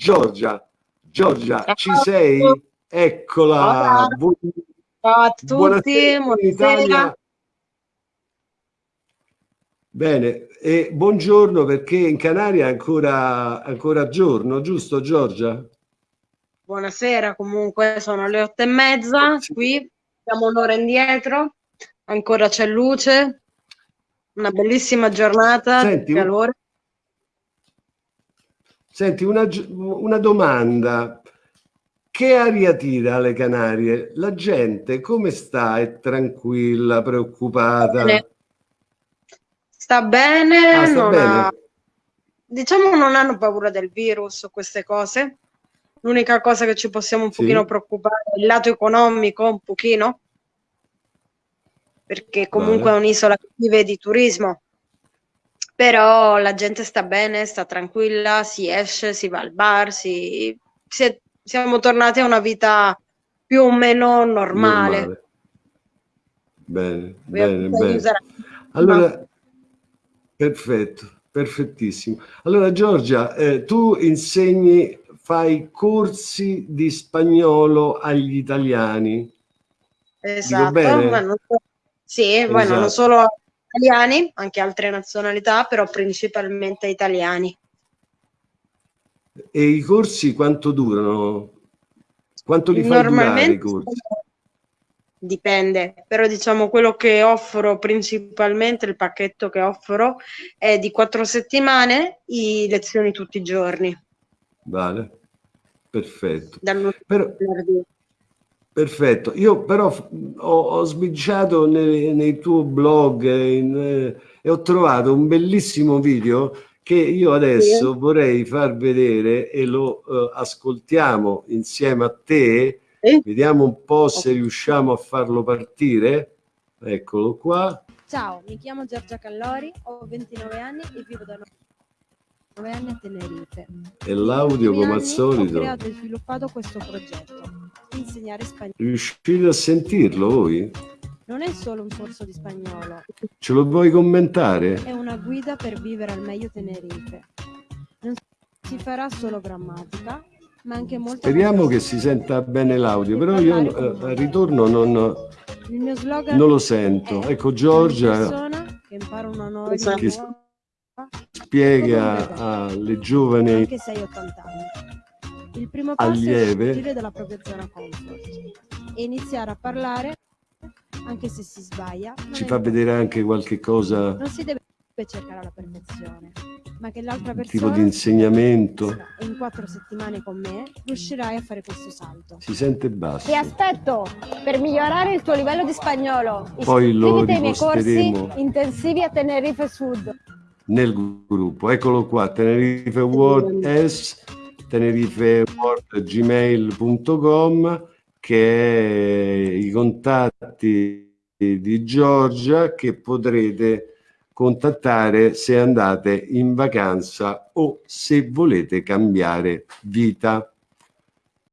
Giorgia, Giorgia, Ciao. ci sei? Eccola. Ciao a tutti, buonasera. buonasera. Bene, e buongiorno perché in Canaria è ancora, ancora giorno, giusto Giorgia? Buonasera, comunque sono le otto e mezza, sì. qui siamo un'ora indietro, ancora c'è luce, una bellissima giornata, Senti, calore. Senti, una, una domanda. Che aria tira alle Canarie? La gente come sta? È tranquilla, preoccupata? Sta bene, ah, sta non bene. Ha... diciamo non hanno paura del virus o queste cose. L'unica cosa che ci possiamo un sì. pochino preoccupare è il lato economico, un pochino, perché comunque vale. è un'isola che vive di turismo però la gente sta bene, sta tranquilla, si esce, si va al bar, si, si è, siamo tornati a una vita più o meno normale. normale. Bene, bene, bene. Allora, perfetto, perfettissimo. Allora Giorgia, eh, tu insegni, fai corsi di spagnolo agli italiani. Esatto, ma non, sì, esatto. bueno, non solo italiani, anche altre nazionalità, però principalmente italiani. E i corsi quanto durano? Quanto li fai durare i corsi? Dipende, però diciamo quello che offro principalmente, il pacchetto che offro è di quattro settimane, i lezioni tutti i giorni. Vale, perfetto. Però, Perfetto, io però ho, ho sbirciato nei, nei tuoi blog in, eh, e ho trovato un bellissimo video che io adesso sì. vorrei far vedere e lo eh, ascoltiamo insieme a te, sì. vediamo un po' se riusciamo a farlo partire, eccolo qua. Ciao, mi chiamo Giorgia Callori, ho 29 anni e vivo da 9 anni a Tenerife. E l'audio come al solito. Ho creato e sviluppato questo progetto insegnare spagnolo. Riuscite a sentirlo voi? Non è solo un corso di spagnolo. Ce lo vuoi commentare? È una guida per vivere al meglio Tenerife. Non si farà solo grammatica, ma anche molto... Speriamo che si senta bene l'audio, però io eh, al ritorno non, non lo sento. Ecco Giorgia che impara una nuova che spiega alle giovani anche 6-80 anni il primo passo allieve. è uscire dalla propria zona comfort e iniziare a parlare anche se si sbaglia. Ci fa vedere anche qualche cosa. Non si deve cercare la perfezione, ma che l'altra persona tipo di insegnamento e in quattro settimane con me riuscirai a fare questo salto. Si sente basso. Ti aspetto per migliorare il tuo livello di spagnolo. Poi lo ai miei corsi intensivi a Tenerife Sud. Nel gruppo, eccolo qua, Tenerife World S tenerifeworld.gmail.com che è i contatti di Giorgia che potrete contattare se andate in vacanza o se volete cambiare vita.